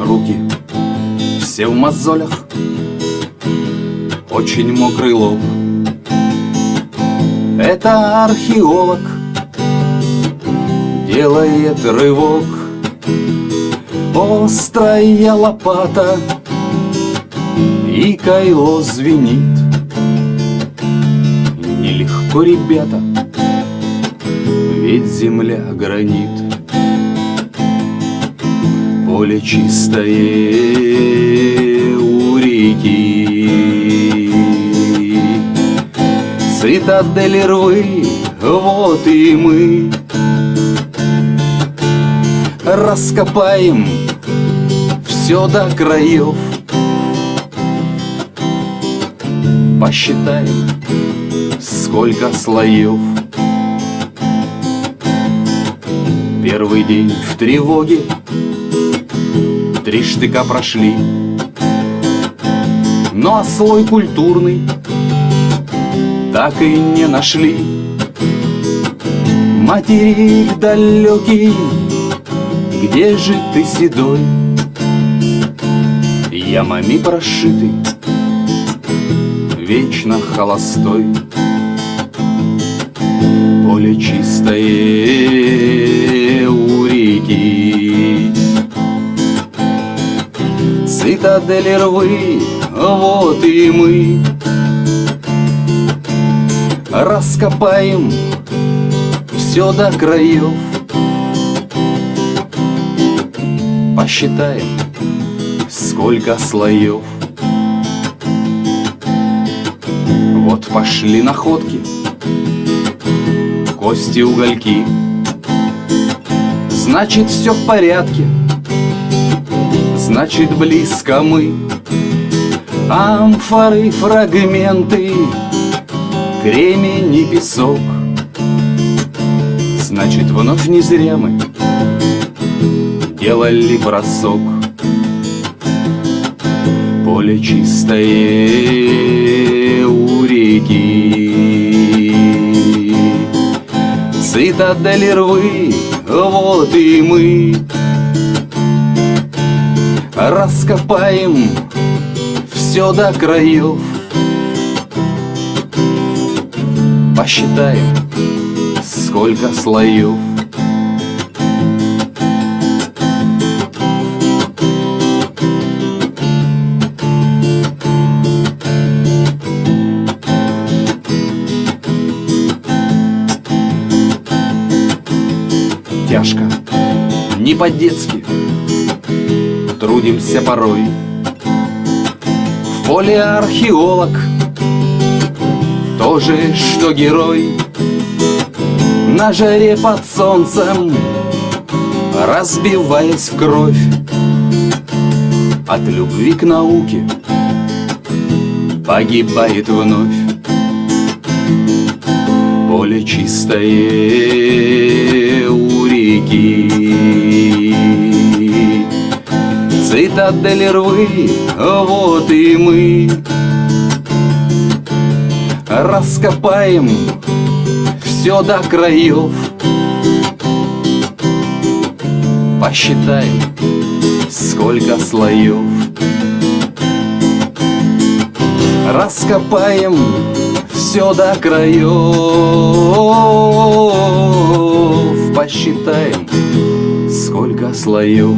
руки. Все в мозолях. Очень мокрый лоб. Это археолог. Делает рывок. Острая лопата. И кайло звенит. Нелегко, ребята. Ведь земля гранит Поле чистое у реки. Цитадели рвы, вот и мы. Раскопаем все до краев. Посчитаем, сколько слоев. Первый день в тревоге Три штыка прошли. Но слой культурный Так и не нашли. Материк далекий Где же ты, седой? Ямами прошитый Вечно холостой. Поле чистое Цитадели рвы, вот и мы. Раскопаем все до краев. Посчитаем, сколько слоев. Вот пошли находки Кости, угольки. Значит, все в порядке Значит, близко мы. Амфоры, фрагменты Кремень и песок. Значит, вновь не зря мы Делали бросок. Поле чистое у реки. Цитадели рвы, вот и мы Раскопаем все до краев. Посчитаем, сколько слоев. Тяжко, не по-детски Трудимся порой. В поле археолог Тоже, что герой. На жаре под солнцем Разбиваясь в кровь. От любви к науке Погибает вновь. Поле чистое у реки Цитадели рвы, вот и мы. Раскопаем все до краев Посчитаем, сколько слоев. Раскопаем все до краев Посчитаем, сколько слоев